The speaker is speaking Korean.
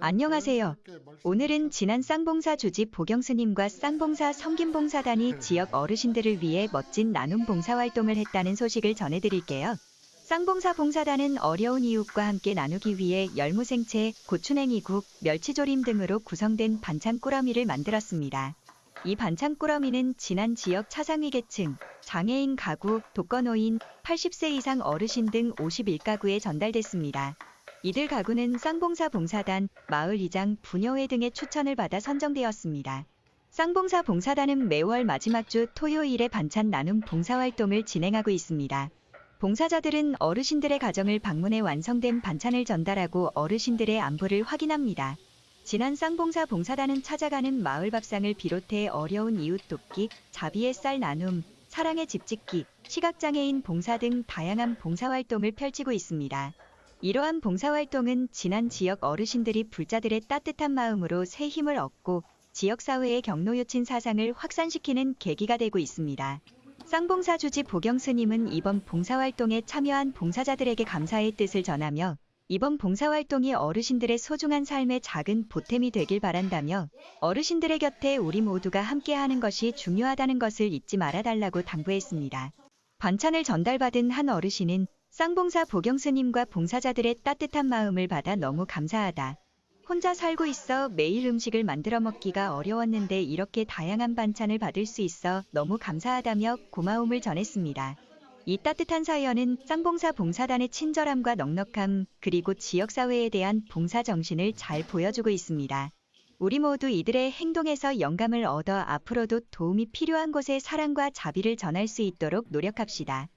안녕하세요. 오늘은 지난 쌍봉사 주집 보경스님과 쌍봉사 성김봉사단이 지역 어르신들을 위해 멋진 나눔 봉사활동을 했다는 소식을 전해드릴게요. 쌍봉사 봉사단은 어려운 이웃과 함께 나누기 위해 열무생채, 고추냉이국, 멸치조림 등으로 구성된 반찬 꾸러미를 만들었습니다. 이 반찬 꾸러미는 지난 지역 차상위계층, 장애인 가구, 독거노인, 80세 이상 어르신 등 51가구에 전달됐습니다. 이들 가구는 쌍봉사 봉사단, 마을 이장, 부녀회 등의 추천을 받아 선정되었습니다. 쌍봉사 봉사단은 매월 마지막 주 토요일에 반찬 나눔 봉사활동을 진행하고 있습니다. 봉사자들은 어르신들의 가정을 방문해 완성된 반찬을 전달하고 어르신들의 안부를 확인합니다. 지난 쌍봉사 봉사단은 찾아가는 마을 밥상을 비롯해 어려운 이웃 돕기, 자비의 쌀 나눔, 사랑의 집 짓기, 시각장애인 봉사 등 다양한 봉사활동을 펼치고 있습니다. 이러한 봉사활동은 지난 지역 어르신들이 불자들의 따뜻한 마음으로 새 힘을 얻고 지역사회의 경로요친 사상을 확산시키는 계기가 되고 있습니다. 쌍봉사 주지 보경 스님은 이번 봉사활동에 참여한 봉사자들에게 감사의 뜻을 전하며 이번 봉사활동이 어르신들의 소중한 삶의 작은 보탬이 되길 바란다며 어르신들의 곁에 우리 모두가 함께하는 것이 중요하다는 것을 잊지 말아달라고 당부했습니다. 반찬을 전달받은 한 어르신은 쌍봉사 보경스님과 봉사자들의 따뜻한 마음을 받아 너무 감사하다. 혼자 살고 있어 매일 음식을 만들어 먹기가 어려웠는데 이렇게 다양한 반찬을 받을 수 있어 너무 감사하다며 고마움을 전했습니다. 이 따뜻한 사연은 쌍봉사 봉사단의 친절함과 넉넉함, 그리고 지역사회에 대한 봉사 정신을 잘 보여주고 있습니다. 우리 모두 이들의 행동에서 영감을 얻어 앞으로도 도움이 필요한 곳에 사랑과 자비를 전할 수 있도록 노력합시다.